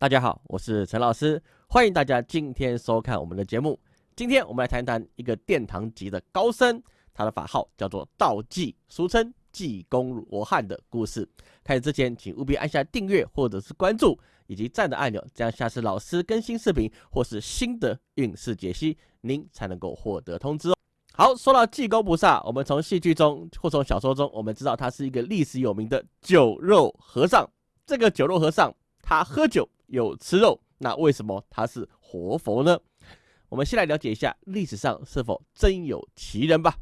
大家好，我是陈老师，欢迎大家今天收看我们的节目。今天我们来谈谈一个殿堂级的高僧，他的法号叫做道济，俗称济公罗汉的故事。开始之前，请务必按下订阅或者是关注以及赞的按钮，这样下次老师更新视频或是新的运势解析，您才能够获得通知哦。好，说到济公菩萨，我们从戏剧中或从小说中，我们知道他是一个历史有名的酒肉和尚。这个酒肉和尚，他喝酒。有吃肉，那为什么他是活佛呢？我们先来了解一下历史上是否真有其人吧。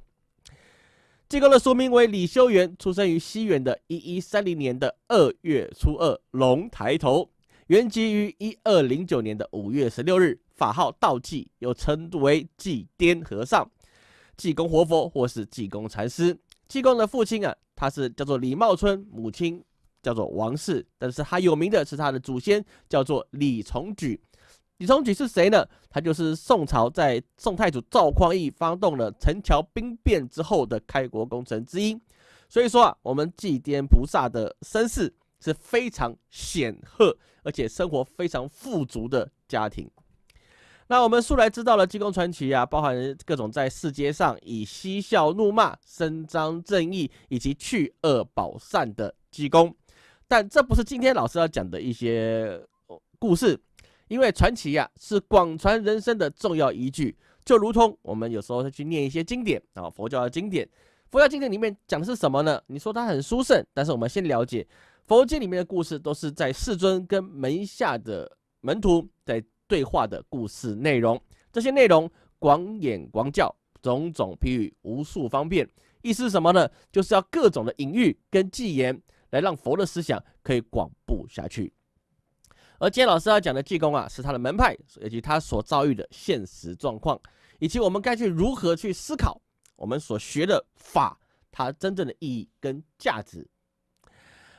济公的俗名为李修缘，出生于西元的一一三零年的二月初二龙抬头，原籍于一二零九年的五月十六日，法号道济，又称为济癫和尚、济公活佛或是济公禅师。济公的父亲啊，他是叫做李茂春，母亲。叫做王氏，但是他有名的是他的祖先叫做李重举。李重举是谁呢？他就是宋朝在宋太祖赵匡胤发动了陈桥兵变之后的开国功臣之一。所以说啊，我们祭奠菩萨的身世是非常显赫，而且生活非常富足的家庭。那我们素来知道了济公传奇啊，包含各种在世界上以嬉笑怒骂、伸张正义以及去恶保善的济公。但这不是今天老师要讲的一些故事，因为传奇呀是广传人生的重要依据，就如同我们有时候去念一些经典啊，佛教的经典，佛教经典里面讲的是什么呢？你说它很殊胜，但是我们先了解佛经里面的故事，都是在世尊跟门下的门徒在对话的故事内容，这些内容广演广教，种种譬喻，无数方便，意思是什么呢？就是要各种的隐喻跟偈言。来让佛的思想可以广布下去，而今天老师要讲的济公啊，是他的门派以及他所遭遇的现实状况，以及我们该去如何去思考我们所学的法它真正的意义跟价值。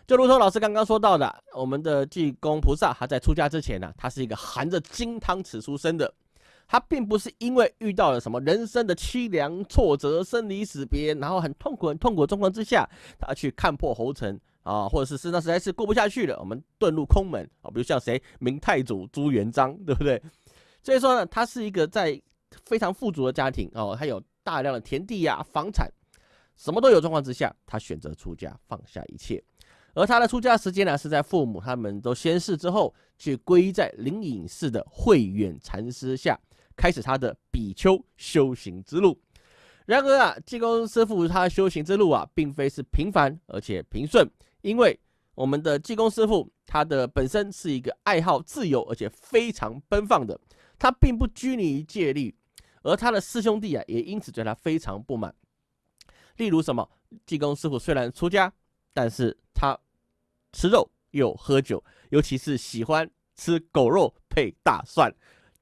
就如同老师刚刚说到的，我们的济公菩萨他在出家之前呢，他是一个含着金汤匙出生的。他并不是因为遇到了什么人生的凄凉挫折、生离死别，然后很痛苦、很痛苦的状况之下，他去看破红尘啊，或者是身上实在是过不下去了，我们遁入空门啊。比如像谁，明太祖朱元璋，对不对？所以说呢，他是一个在非常富足的家庭哦，他有大量的田地呀、房产，什么都有状况之下，他选择出家，放下一切。而他的出家时间呢，是在父母他们都仙逝之后，去皈依在灵隐寺的慧远禅师下。开始他的比丘修行之路。然而啊，济公师傅他修行之路啊，并非是平凡而且平顺，因为我们的济公师傅他的本身是一个爱好自由而且非常奔放的，他并不拘泥于戒律，而他的师兄弟啊，也因此对他非常不满。例如什么，济公师傅虽然出家，但是他吃肉又喝酒，尤其是喜欢吃狗肉配大蒜。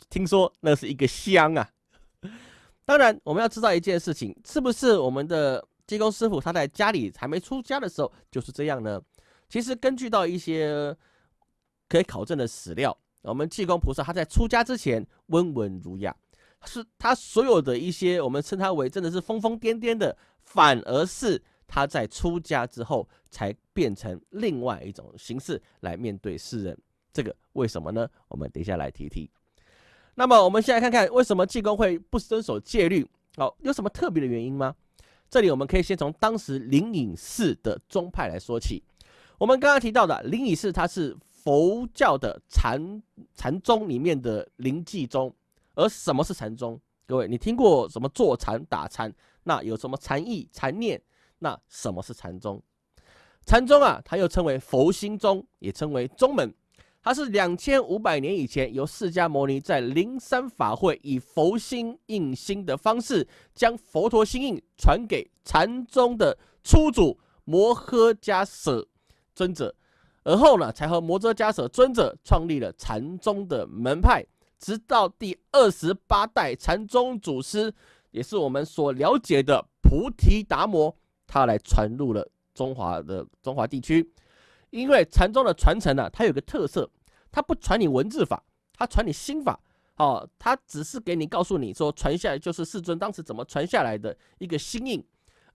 听说那是一个香啊！当然，我们要知道一件事情，是不是我们的济公师傅他在家里还没出家的时候就是这样呢？其实根据到一些可以考证的史料，我们济公菩萨他在出家之前温文儒雅，是他所有的一些我们称他为真的是疯疯癫癫的，反而是他在出家之后才变成另外一种形式来面对世人。这个为什么呢？我们等一下来提提。那么我们先来看看为什么济公会不遵守戒律？哦，有什么特别的原因吗？这里我们可以先从当时灵隐寺的宗派来说起。我们刚刚提到的灵隐寺，它是佛教的禅禅宗里面的灵济宗。而什么是禅宗？各位，你听过什么坐禅、打禅？那有什么禅意、禅念？那什么是禅宗？禅宗啊，它又称为佛心宗，也称为宗门。它是两千五百年以前由释迦牟尼在灵山法会以佛心印心的方式，将佛陀心印传给禅宗的初祖摩诃迦舍尊者，而后呢，才和摩诃迦舍尊者创立了禅宗的门派，直到第二十八代禅宗祖师，也是我们所了解的菩提达摩，他来传入了中华的中华地区。因为禅宗的传承呢，它有个特色。他不传你文字法，他传你心法，哦，他只是给你告诉你说传下来就是世尊当时怎么传下来的一个心印，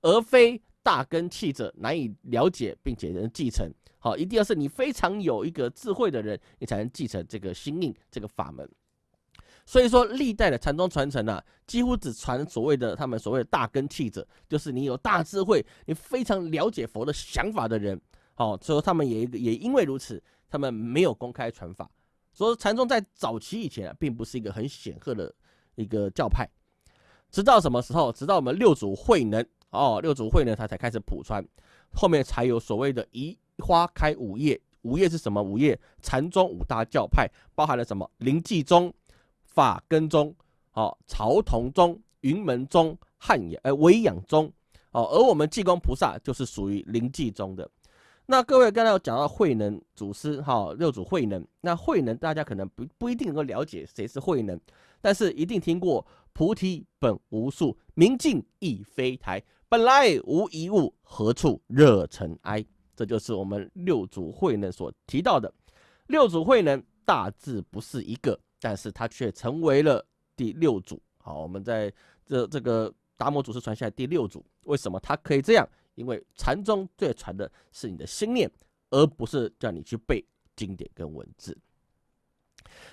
而非大根器者难以了解并且能继承，好，一定要是你非常有一个智慧的人，你才能继承这个心印这个法门。所以说，历代的禅宗传承啊，几乎只传所谓的他们所谓的大根器者，就是你有大智慧，你非常了解佛的想法的人。好，所以他们也也因为如此，他们没有公开传法。所以禅宗在早期以前啊，并不是一个很显赫的一个教派。直到什么时候？直到我们六祖慧能哦，六祖慧能他才开始普传，后面才有所谓的一花开五叶。五叶是什么？五叶禅宗五大教派包含了什么？灵济宗。法根宗、哦曹同宗、云门宗、汉阳呃维养宗，哦，而我们济公菩萨就是属于灵济宗的。那各位刚才有讲到慧能祖师，哈六祖慧能，那慧能大家可能不不一定能够了解谁是慧能，但是一定听过菩提本无树，明镜亦非台，本来无一物，何处惹尘埃？这就是我们六祖慧能所提到的。六祖慧能大致不是一个。但是他却成为了第六祖。好，我们在这这个达摩祖师传下来第六祖，为什么他可以这样？因为禅宗最传的是你的心念，而不是叫你去背经典跟文字。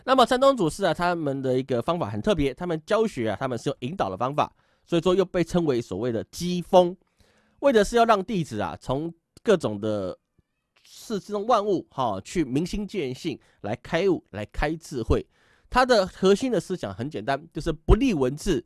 那么禅宗祖师啊，他们的一个方法很特别，他们教学啊，他们是用引导的方法，所以说又被称为所谓的机锋，为的是要让弟子啊，从各种的世之中万物哈，去明心见性，来开悟，来开智慧。它的核心的思想很简单，就是不立文字，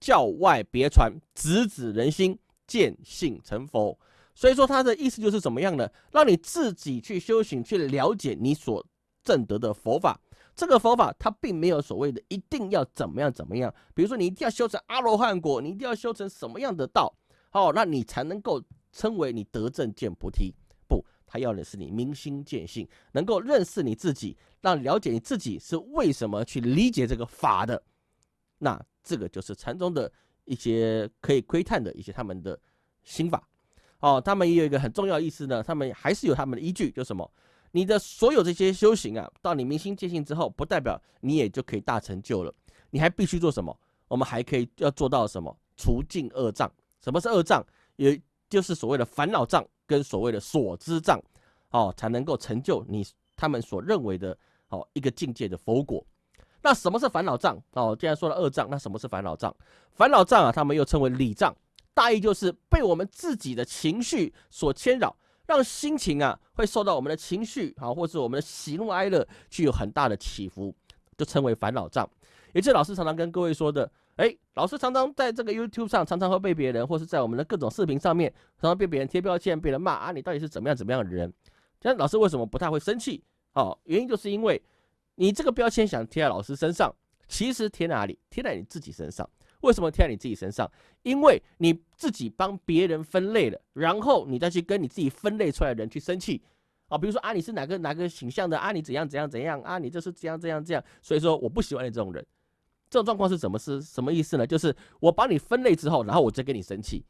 教外别传，直指人心，见性成佛。所以说，它的意思就是怎么样呢？让你自己去修行，去了解你所证得的佛法。这个佛法它并没有所谓的一定要怎么样怎么样。比如说，你一定要修成阿罗汉果，你一定要修成什么样的道，哦，那你才能够称为你得正见菩提。不他要的是你明心见性，能够认识你自己，让了解你自己是为什么去理解这个法的。那这个就是禅宗的一些可以窥探的一些他们的心法。哦，他们也有一个很重要意思呢，他们还是有他们的依据，就什么？你的所有这些修行啊，到你明心见性之后，不代表你也就可以大成就了。你还必须做什么？我们还可以要做到什么？除尽恶障。什么是恶障？也就是所谓的烦恼障。跟所谓的所知障，哦，才能够成就你他们所认为的哦一个境界的佛果。那什么是烦恼障？哦，既然说了恶障，那什么是烦恼障？烦恼障啊，他们又称为理障，大意就是被我们自己的情绪所牵扰，让心情啊会受到我们的情绪啊，或是我们的喜怒哀乐具有很大的起伏，就称为烦恼障。也就是老师常常跟各位说的。哎，老师常常在这个 YouTube 上，常常会被别人，或是在我们的各种视频上面，常常被别人贴标签，被人骂啊，你到底是怎么样怎么样的人？但老师为什么不太会生气？哦，原因就是因为你这个标签想贴在老师身上，其实贴哪里？贴在你自己身上。为什么贴在你自己身上？因为你自己帮别人分类了，然后你再去跟你自己分类出来的人去生气啊。比如说啊，你是哪个哪个形象的啊？你怎样怎样怎样啊？你就是这样这样这样。所以说，我不喜欢你这种人。这种状况是怎么是什么意思呢？就是我把你分类之后，然后我再跟你生气。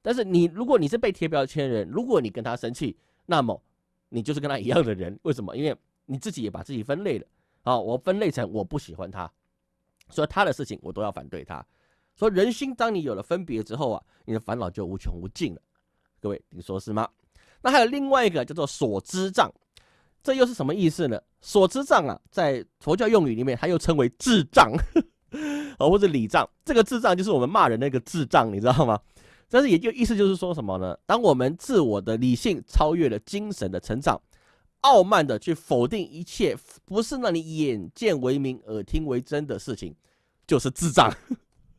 但是你如果你是被贴标签人，如果你跟他生气，那么你就是跟他一样的人。为什么？因为你自己也把自己分类了啊！我分类成我不喜欢他，所以他的事情我都要反对他。所以人心当你有了分别之后啊，你的烦恼就无穷无尽了。各位，你说是吗？那还有另外一个叫做所知障，这又是什么意思呢？所知障啊，在佛教用语里面，它又称为智障。哦，或者礼障，这个智障就是我们骂人那个智障，你知道吗？但是也就意思就是说什么呢？当我们自我的理性超越了精神的成长，傲慢的去否定一切不是让你眼见为明、耳听为真的事情，就是智障。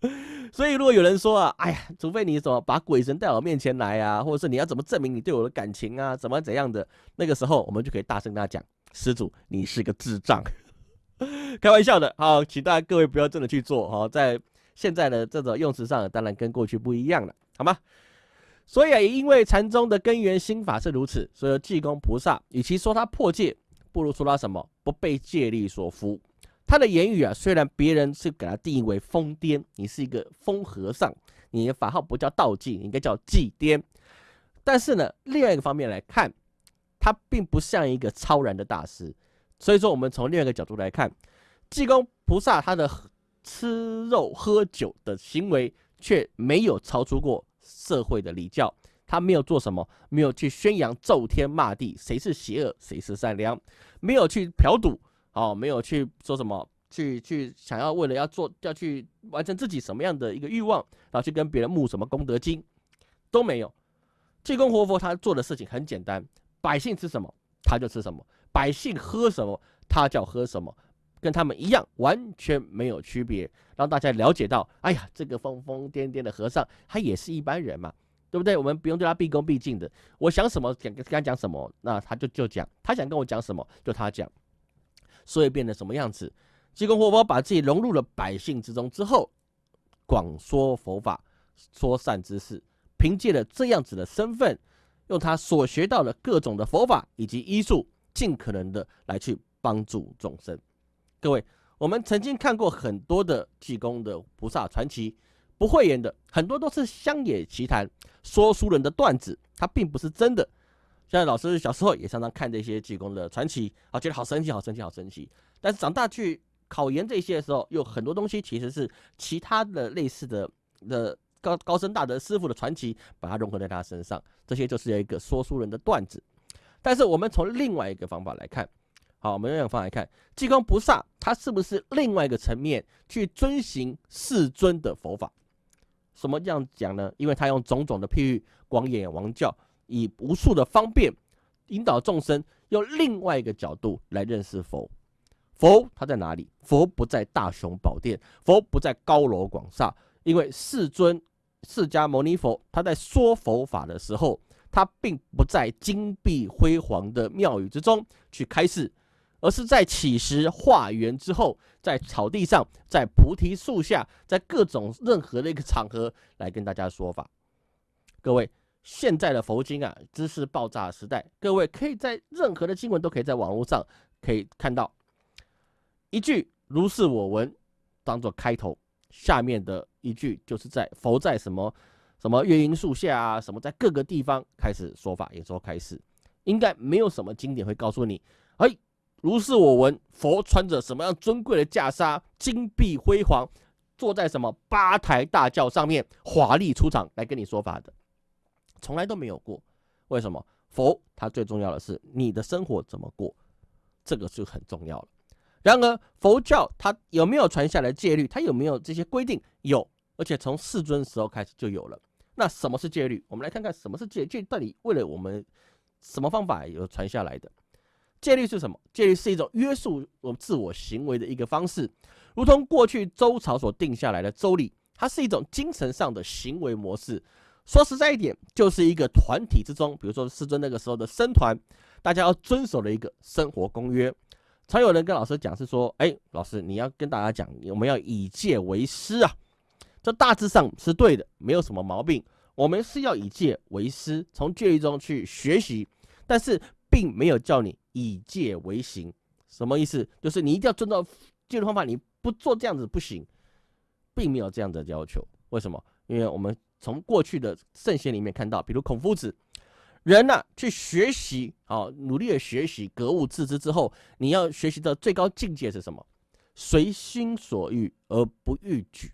所以如果有人说啊，哎呀，除非你怎么把鬼神带我面前来啊，或者是你要怎么证明你对我的感情啊，怎么怎样的，那个时候我们就可以大声跟他讲，施主，你是个智障。开玩笑的，好，请大家各位不要真的去做，好，在现在的这种用词上，当然跟过去不一样了，好吗？所以啊，也因为禅宗的根源心法是如此，所以济公菩萨与其说他破戒，不如说他什么不被戒律所缚。他的言语啊，虽然别人是给他定义为疯癫，你是一个疯和尚，你的法号不叫道济，应该叫济癫。但是呢，另外一个方面来看，他并不像一个超然的大师。所以说，我们从另外一个角度来看，济公菩萨他的吃肉喝酒的行为，却没有超出过社会的礼教。他没有做什么，没有去宣扬咒天骂地，谁是邪恶，谁是善良，没有去嫖赌，哦，没有去说什么，去去想要为了要做要去完成自己什么样的一个欲望，然后去跟别人募什么功德金，都没有。济公活佛他做的事情很简单，百姓吃什么他就吃什么，百姓喝什么他叫喝什么。跟他们一样，完全没有区别，让大家了解到，哎呀，这个疯疯癫癫的和尚，他也是一般人嘛，对不对？我们不用对他毕恭毕敬的。我想什么讲跟他讲什么，那他就就讲，他想跟我讲什么就他讲，所以变得什么样子？济公活佛把自己融入了百姓之中之后，广说佛法，说善之事，凭借了这样子的身份，用他所学到的各种的佛法以及医术，尽可能的来去帮助众生。各位，我们曾经看过很多的济公的菩萨传奇，不会言的很多都是乡野奇谈，说书人的段子，它并不是真的。现在老师小时候也常常看这些济公的传奇，啊，觉得好神奇，好神奇，好神奇。但是长大去考研这些的时候，有很多东西其实是其他的类似的的高高深大德师傅的传奇，把它融合在他身上，这些就是一个说书人的段子。但是我们从另外一个方法来看。好，我们用方来看，济公菩萨他是不是另外一个层面去遵循世尊的佛法？什么这样讲呢？因为他用种种的譬喻，广演王教，以无数的方便引导众生，用另外一个角度来认识佛。佛他在哪里？佛不在大雄宝殿，佛不在高楼广厦，因为世尊释迦牟尼佛他在说佛法的时候，他并不在金碧辉煌的庙宇之中去开示。而是在起时化缘之后，在草地上，在菩提树下，在各种任何的一个场合来跟大家说法。各位，现在的佛经啊，知识爆炸时代，各位可以在任何的经文都可以在网络上可以看到一句“如是我闻”当做开头，下面的一句就是在佛在什么什么月阴树下啊，什么在各个地方开始说法，也说开始，应该没有什么经典会告诉你，哎。如是我闻，佛穿着什么样尊贵的袈裟，金碧辉煌，坐在什么八抬大轿上面，华丽出场来跟你说法的，从来都没有过。为什么？佛他最重要的是你的生活怎么过，这个就很重要了。然而佛教它有没有传下来戒律？它有没有这些规定？有，而且从世尊时候开始就有了。那什么是戒律？我们来看看什么是戒戒到底为了我们什么方法有传下来的？戒律是什么？戒律是一种约束我们自我行为的一个方式，如同过去周朝所定下来的周礼，它是一种精神上的行为模式。说实在一点，就是一个团体之中，比如说师尊那个时候的僧团，大家要遵守的一个生活公约。常有人跟老师讲是说：“哎，老师，你要跟大家讲，我们要以戒为师啊。”这大致上是对的，没有什么毛病。我们是要以戒为师，从戒律中去学习，但是并没有叫你。以戒为行，什么意思？就是你一定要遵照戒律方法，你不做这样子不行，并没有这样的要求。为什么？因为我们从过去的圣贤里面看到，比如孔夫子，人呢去学习，啊努力的学习，格物致知之后，你要学习的最高境界是什么？随心所欲而不逾矩。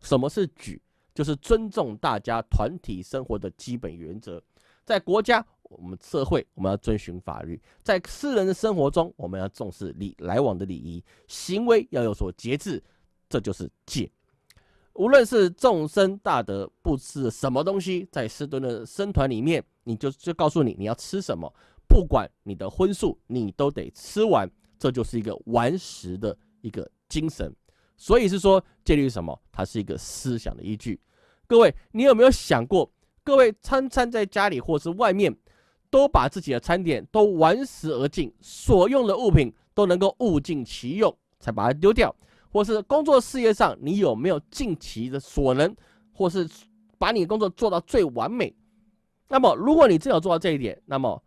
什么是矩？就是尊重大家团体生活的基本原则，在国家。我们社会我们要遵循法律，在私人的生活中，我们要重视礼来往的礼仪，行为要有所节制，这就是戒。无论是众生大德不吃什么东西，在师尊的僧团里面，你就就告诉你你要吃什么，不管你的荤素，你都得吃完，这就是一个完食的一个精神。所以是说戒律是什么？它是一个思想的依据。各位，你有没有想过，各位餐餐在家里或是外面？都把自己的餐点都完食而尽，所用的物品都能够物尽其用，才把它丢掉。或是工作事业上，你有没有尽其的所能，或是把你的工作做到最完美？那么，如果你真有做到这一点，那么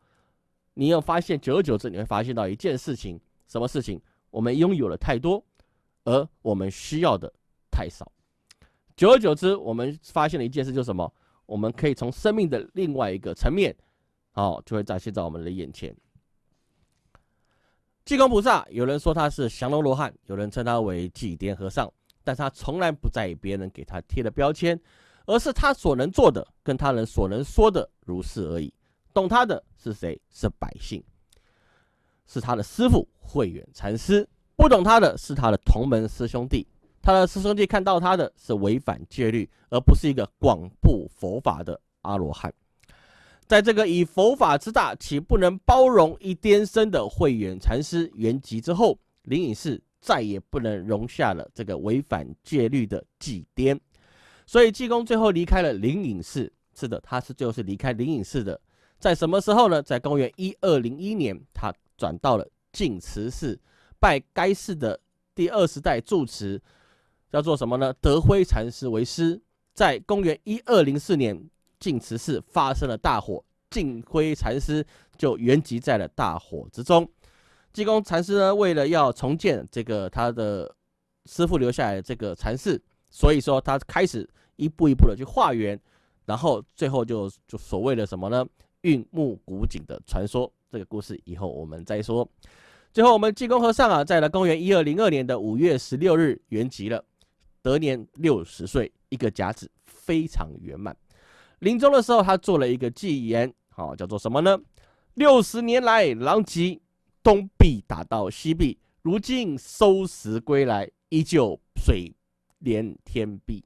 你要发现，久而久之，你会发现到一件事情：什么事情？我们拥有的太多，而我们需要的太少。久而久之，我们发现了一件事，就是什么？我们可以从生命的另外一个层面。哦，就会展现在我们的眼前。济公菩萨，有人说他是降龙罗汉，有人称他为济癫和尚，但他从来不在意别人给他贴的标签，而是他所能做的跟他人所能说的如是而已。懂他的是谁？是百姓，是他的师傅慧远禅师；不懂他的是他的同门师兄弟。他的师兄弟看到他的是违反戒律，而不是一个广布佛法的阿罗汉。在这个以佛法之大，岂不能包容一颠身的慧远禅师圆寂之后，灵隐寺再也不能容下了这个违反戒律的祭颠。所以济公最后离开了灵隐寺。是的，他是最后是离开灵隐寺的。在什么时候呢？在公元一二零一年，他转到了净慈寺，拜该寺的第二十代住持。叫做什么呢？德辉禅师为师。在公元一二零四年，净慈寺发生了大火，净辉禅师就原籍在了大火之中。济公禅师呢，为了要重建这个他的师傅留下来的这个禅寺，所以说他开始一步一步的去化缘，然后最后就就所谓的什么呢？运木古井的传说，这个故事以后我们再说。最后，我们济公和尚啊，在了公元一二零二年的五月十六日圆寂了。得年六十岁，一个甲子非常圆满。临终的时候，他做了一个祭言，好叫做什么呢？六十年来，狼藉东壁打到西壁，如今收拾归来，依旧水连天壁。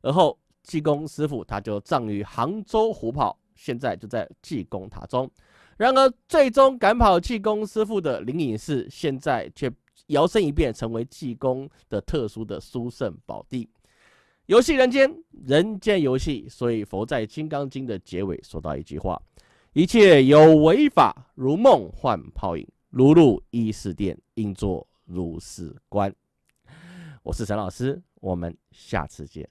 而后济公师傅他就葬于杭州湖跑，现在就在济公塔中。然而，最终赶跑济公师傅的灵隐寺，现在却。摇身一变成为济公的特殊的殊胜宝地，游戏人间，人间游戏。所以佛在《金刚经》的结尾说到一句话：一切有为法，如梦幻泡影，如入一世殿，应作如是观。我是陈老师，我们下次见。